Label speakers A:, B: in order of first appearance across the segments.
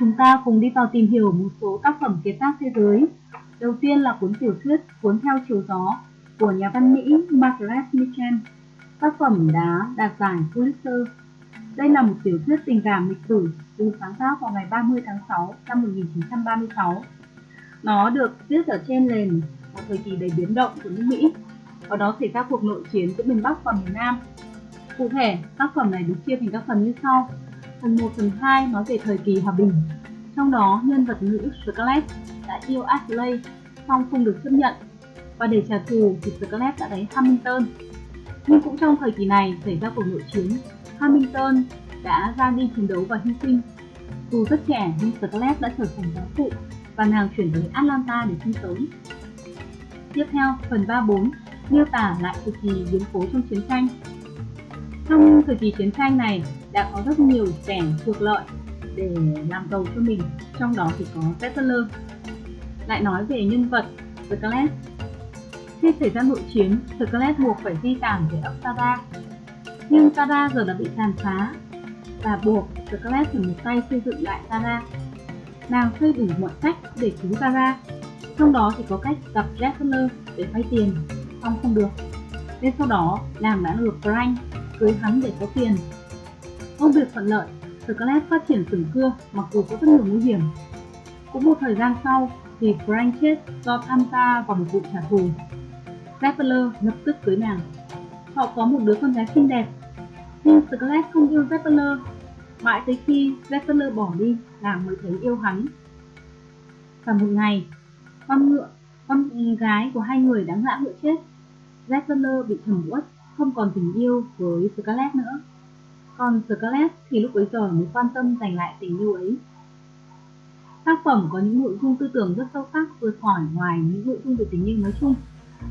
A: chúng ta cùng đi vào tìm hiểu một số tác phẩm kiệt tác thế giới. Đầu tiên là cuốn tiểu thuyết Cuốn theo chiều gió của nhà văn Mỹ Margaret Mitchell. Tác phẩm đã đạt giải Pulitzer. Đây là một tiểu thuyết tình cảm lịch sử được sáng tác vào ngày 30 tháng 6 năm 1936. Nó được viết ở trên nền một thời kỳ đầy biến động của nước Mỹ. Ở đó xảy ra cuộc nội chiến giữa miền Bắc và miền Nam. Cụ thể, tác phẩm này được chia thành các phần như sau. Phần 1, phần 2 nói về thời kỳ hòa bình. Trong đó, nhân vật nữ Scarlett đã yêu Ashley song không được chấp nhận và để trả thù thì Scarlett đã đánh Hamilton. Nhưng cũng trong thời kỳ này xảy ra cuộc nội chiến, Hamilton đã ra đi chiến đấu và hy sinh. Dù rất trẻ nhưng Scarlett đã trở thành giáo phụ và nàng chuyển tới Atlanta để sinh sống. Tiếp theo, phần 3-4 miêu tả lại thời kỳ biến cố trong chiến tranh. Trong thời kỳ chiến tranh này đã có rất nhiều trẻ thuộc lợi để làm giàu cho mình, trong đó thì có Settler. Lại nói về nhân vật Scarlett. Khi xảy ra nội chiến, Scarlett buộc phải di tản về ấp Nhưng Tara giờ đã bị tàn phá và buộc Scarlett phải một tay xây dựng lại Tara. Nàng xây đủ mọi cách để cứu Tara, trong đó thì có cách gặp Jack để vay tiền, xong không được. Nên sau đó, nàng đã được Frank cưới hắn để có tiền. Công việc thuận lợi, Scarlett phát triển sừng cưa mặc dù có rất nhiều nguy hiểm. Cũng một thời gian sau thì Frank chết do tham gia vào một vụ trả thù. Zeppler lập tức cưới nàng. Họ có một đứa con gái xinh đẹp, nhưng Scarlett không yêu Zeppler. Mãi tới khi Zeppler bỏ đi, nàng mới thấy yêu hắn. Và một ngày, con ngựa, con gái của hai người đã ngã ngựa chết. Zeppler bị thầm uất, không còn tình yêu với Scarlett nữa. Còn Scarlett thì lúc bấy giờ mới quan tâm giành lại tình yêu ấy. Tác phẩm có những nội dung tư tưởng rất sâu sắc vượt khỏi ngoài những nội dung về tình yêu nói chung.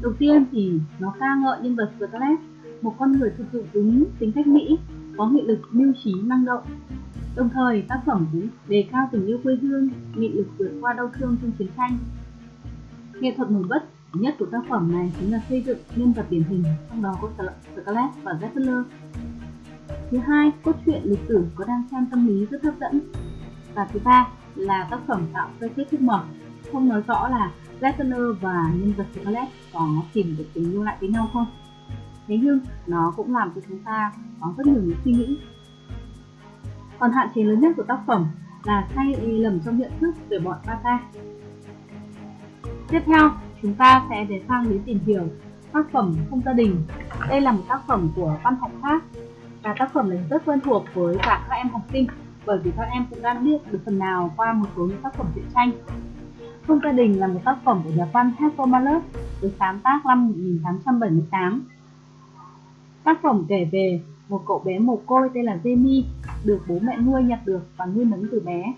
A: Đầu tiên thì nó ca ngợi nhân vật Scarlett, một con người thực dụng đúng tính cách Mỹ, có nghị lực mưu trí năng động. Đồng thời, tác phẩm cũng đề cao tình yêu quê hương, nghị lực vượt qua đau thương trong chiến tranh. Nghệ thuật nổi bật nhất của tác phẩm này chính là xây dựng nhân vật điển hình, trong đó có Scarlett và Zeppelin Thứ hai, cốt truyện lịch sử có đang xem tâm lý rất hấp dẫn. Và thứ ba là tác phẩm tạo ra kết thúc mở, không nói rõ là Lesnar và nhân vật Scarlett có tìm được tình yêu lại với nhau không. Thế nhưng nó cũng làm cho chúng ta có rất nhiều những suy nghĩ. Còn hạn chế lớn nhất của tác phẩm là sai lầm trong nhận thức về bọn Bata. Tiếp theo, chúng ta sẽ để sang đến tìm hiểu tác phẩm Không gia đình. Đây là một tác phẩm của văn học Pháp và tác phẩm này rất quen thuộc với cả các em học sinh bởi vì các em cũng đã biết được phần nào qua một số những tác phẩm truyện tranh. Không gia đình là một tác phẩm của nhà văn Hector Malus được sáng tác năm 1878. Tác phẩm kể về một cậu bé mồ côi tên là Jamie được bố mẹ nuôi nhặt được và nuôi nấng từ bé.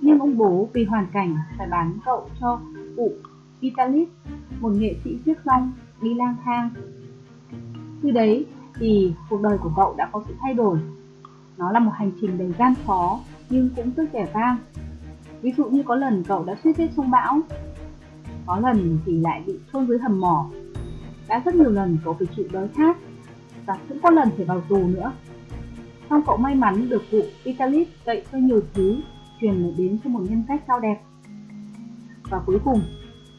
A: Nhưng ông bố vì hoàn cảnh phải bán cậu cho cụ Vitalis, một nghệ sĩ chiếc long đi lang thang. Từ đấy thì cuộc đời của cậu đã có sự thay đổi. Nó là một hành trình đầy gian khó nhưng cũng rất vẻ vang. Ví dụ như có lần cậu đã suýt chết trong bão, có lần thì lại bị chôn dưới hầm mỏ. Đã rất nhiều lần cậu phải chịu đói khát và cũng có lần phải vào tù nữa. Xong cậu may mắn được cụ Vitalis dạy cho nhiều thứ truyền đến cho một nhân cách cao đẹp. Và cuối cùng,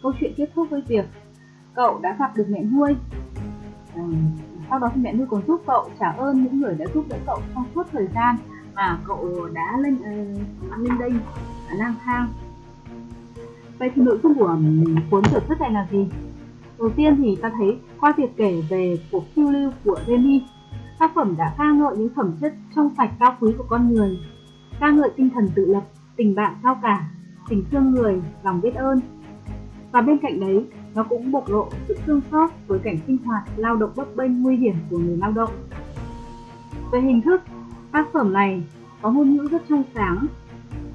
A: câu chuyện kết thúc với việc cậu đã gặp được mẹ nuôi. À, sau đó thì mẹ nuôi còn giúp cậu trả ơn những người đã giúp đỡ cậu trong suốt thời gian mà cậu đã lên uh, lên đây lang thang. Vậy thì nội dung của cuốn tiểu thuyết này là gì? Đầu tiên thì ta thấy qua việc kể về cuộc phiêu lưu của Remy, tác phẩm đã ca ngợi những phẩm chất trong sạch cao quý của con người, ca ngợi tinh thần tự lập, tình bạn cao cả, tình thương người, lòng biết ơn. Và bên cạnh đấy, nó cũng bộc lộ sự thương xót với cảnh sinh hoạt lao động bấp bênh nguy hiểm của người lao động. Về hình thức, tác phẩm này có ngôn ngữ rất trong sáng,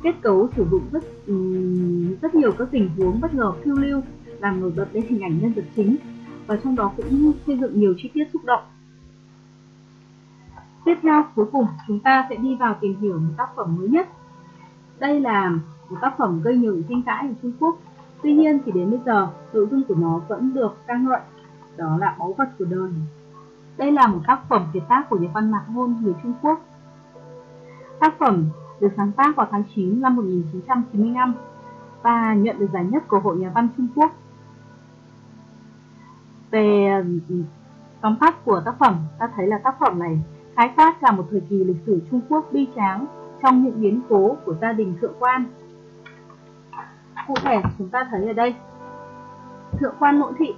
A: kết cấu sử dụng rất rất nhiều các tình huống bất ngờ phiêu lưu làm nổi bật lên hình ảnh nhân vật chính và trong đó cũng xây dựng nhiều chi tiết xúc động. Tiếp theo, cuối cùng chúng ta sẽ đi vào tìm hiểu một tác phẩm mới nhất. Đây là một tác phẩm gây nhiều tranh cãi ở Trung Quốc Tuy nhiên thì đến bây giờ, nội dung của nó vẫn được ca ngợi, đó là báu vật của đời. Đây là một tác phẩm kiệt tác của nhà văn Mạc Ngôn người Trung Quốc. Tác phẩm được sáng tác vào tháng 9 năm 1995 và nhận được giải nhất của Hội Nhà văn Trung Quốc. Về ừ, tóm tắt của tác phẩm, ta thấy là tác phẩm này khái quát cả một thời kỳ lịch sử Trung Quốc bi tráng trong những biến cố của gia đình thượng quan. Cụ thể chúng ta thấy ở đây, thượng quan nội thị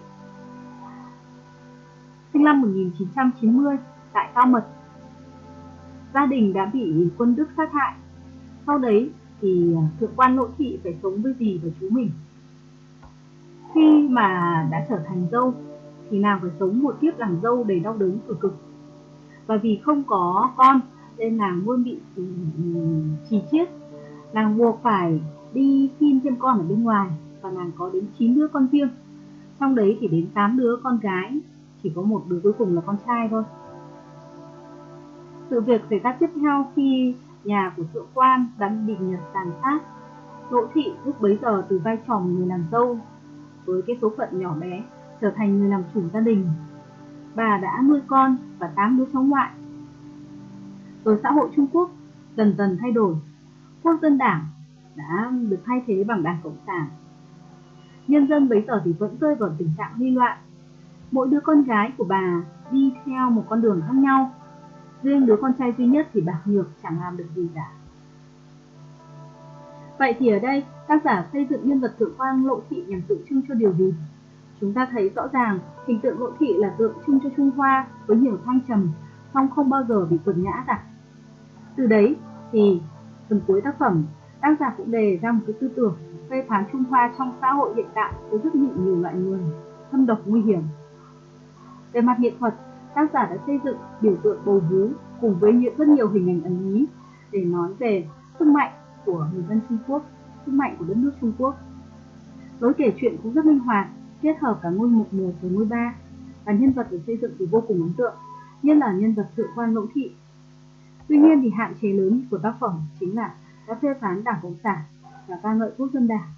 A: sinh năm 1990 tại Cao Mật. Gia đình đã bị quân Đức sát hại. Sau đấy thì à, thượng quan nội thị phải sống với dì và chú mình. Khi mà đã trở thành dâu thì nàng phải sống một kiếp làm dâu đầy đau đớn cực cực. Và vì không có con nên nàng luôn bị ừ, ừ, trì chiết. Nàng buộc phải đi xin thêm con ở bên ngoài và nàng có đến 9 đứa con riêng. Trong đấy thì đến 8 đứa con gái, chỉ có một đứa cuối cùng là con trai thôi. Sự việc xảy ra tiếp theo khi nhà của thượng quan đã bị Nhật tàn sát. Đỗ thị lúc bấy giờ từ vai trò người làm dâu với cái số phận nhỏ bé trở thành người làm chủ gia đình. Bà đã nuôi con và 8 đứa cháu ngoại. Rồi xã hội Trung Quốc dần dần thay đổi. Quốc dân đảng đã được thay thế bằng đảng Cộng sản. Nhân dân bấy giờ thì vẫn rơi vào tình trạng huy loạn. Mỗi đứa con gái của bà đi theo một con đường khác nhau. Riêng đứa con trai duy nhất thì bạc nhược chẳng làm được gì cả. Vậy thì ở đây, tác giả xây dựng nhân vật thượng quang lộ thị nhằm tượng trưng cho điều gì? Chúng ta thấy rõ ràng hình tượng lộ thị là tượng trưng cho Trung Hoa với nhiều thăng trầm, song không bao giờ bị quật ngã cả. Từ đấy thì phần cuối tác phẩm, tác giả cũng đề ra một cái tư tưởng phê phán Trung Hoa trong xã hội hiện tại có rất nhiều, nhiều loại người, thâm độc nguy hiểm. Về mặt nghệ thuật, tác giả đã xây dựng biểu tượng bầu vú cùng với những rất nhiều hình ảnh ẩn ý để nói về sức mạnh của người dân Trung Quốc, sức mạnh của đất nước Trung Quốc. Lối kể chuyện cũng rất linh hoạt, kết hợp cả ngôi mục 1 và ngôi 3 và nhân vật được xây dựng thì vô cùng ấn tượng, nhất là nhân vật thượng quan lỗ thị. Tuy nhiên thì hạn chế lớn của tác phẩm chính là đã phê phán Đảng Cộng sản và ca ngợi quốc dân đảng.